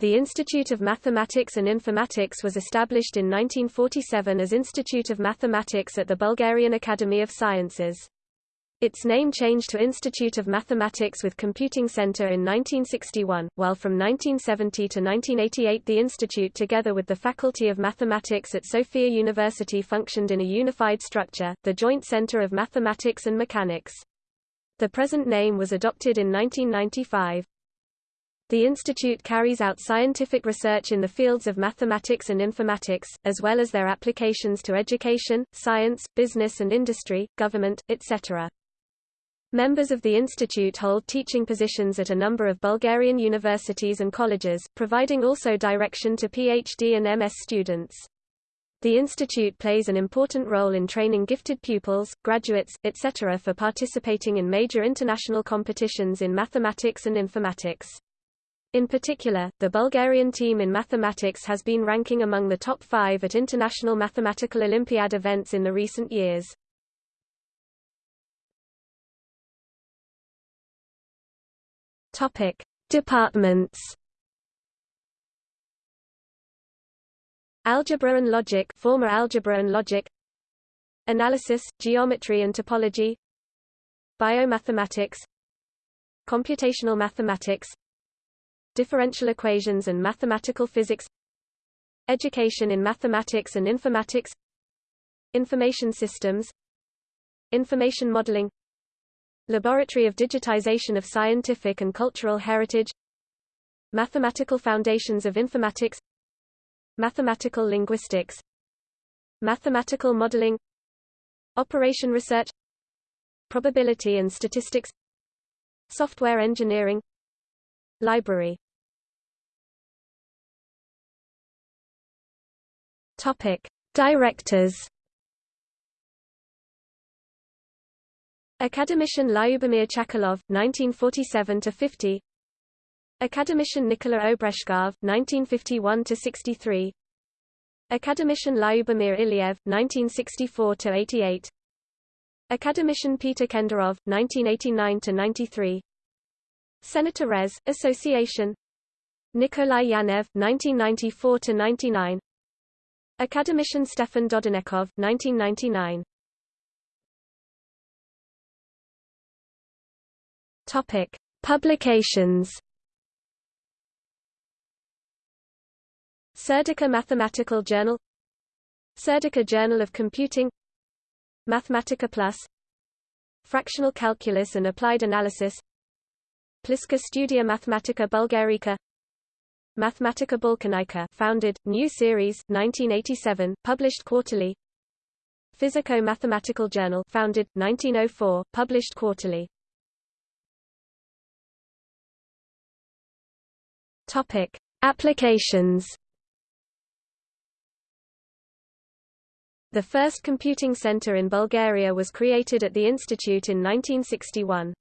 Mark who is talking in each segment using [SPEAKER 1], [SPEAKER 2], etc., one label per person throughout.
[SPEAKER 1] The Institute of Mathematics and Informatics was established in 1947 as Institute of Mathematics at the Bulgarian Academy of Sciences. Its name changed to Institute of Mathematics with Computing Center in 1961, while from 1970 to 1988 the institute together with the Faculty of Mathematics at Sofia University functioned in a unified structure, the Joint Center of Mathematics and Mechanics. The present name was adopted in 1995. The institute carries out scientific research in the fields of mathematics and informatics, as well as their applications to education, science, business and industry, government, etc. Members of the institute hold teaching positions at a number of Bulgarian universities and colleges, providing also direction to PhD and MS students. The institute plays an important role in training gifted pupils, graduates, etc. for participating in major international competitions in mathematics and informatics. In particular, the Bulgarian team in mathematics has been ranking among the top five at international mathematical Olympiad events in the recent years. Topic: Departments. Algebra and logic, former algebra and logic. Analysis, geometry and topology. Biomathematics. Computational mathematics. Differential equations and mathematical physics. Education in mathematics and informatics. Information systems. Information modeling Laboratory of Digitization of Scientific and Cultural Heritage Mathematical Foundations of Informatics Mathematical Linguistics Mathematical Modeling Operation Research Probability and Statistics Software Engineering Library. Topic. Directors. Academician Lyubomir Chakalov, 1947–50 Academician Nikola Obreshkov, 1951–63 Academician Lyubomir Ilyev, 1964–88 Academician Peter Kenderov 1989–93 Senator Res. Association. Nikolai Yanev, 1994–99 Academician Stefan Dodunekov, 1999 Topic: Publications. Serdica Mathematical Journal. Serdica Journal of Computing. Mathematica Plus. Fractional Calculus and Applied Analysis Pliska Studia Mathematica Bulgarica Mathematica Balkanica founded, new series, 1987, published quarterly Physico-Mathematical Journal founded, 1904, published quarterly Topic: Applications. The first computing center in Bulgaria was created at the institute in 1961.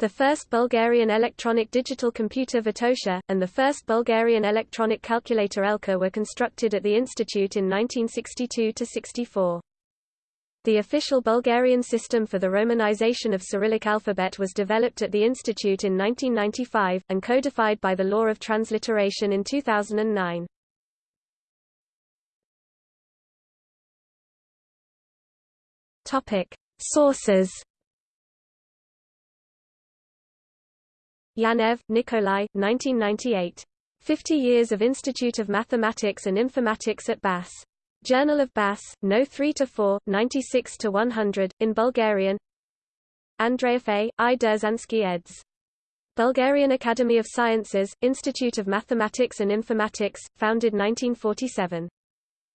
[SPEAKER 1] The first Bulgarian electronic digital computer Vitosha, and the first Bulgarian electronic calculator Elka were constructed at the institute in 1962–64. The official Bulgarian system for the romanization of Cyrillic alphabet was developed at the institute in 1995, and codified by the law of transliteration in 2009. Topic. Sources Yanev, Nikolai 1998. 50 Years of Institute of Mathematics and Informatics at BAS. Journal of BAS, No 3-4, 96-100, in Bulgarian Andreev A. I. Derzhanski eds. Bulgarian Academy of Sciences, Institute of Mathematics and Informatics, founded 1947.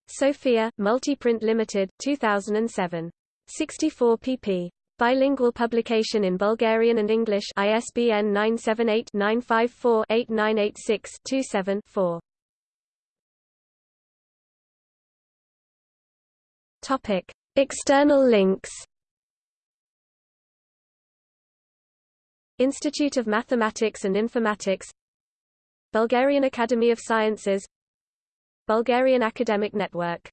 [SPEAKER 1] Sofia, Multiprint Limited, 2007. 64 pp. Bilingual publication in Bulgarian and English ISBN 978-954-8986-27-4. Topic: External links. Institute of Mathematics and Informatics Bulgarian Academy of Sciences Bulgarian Academic Network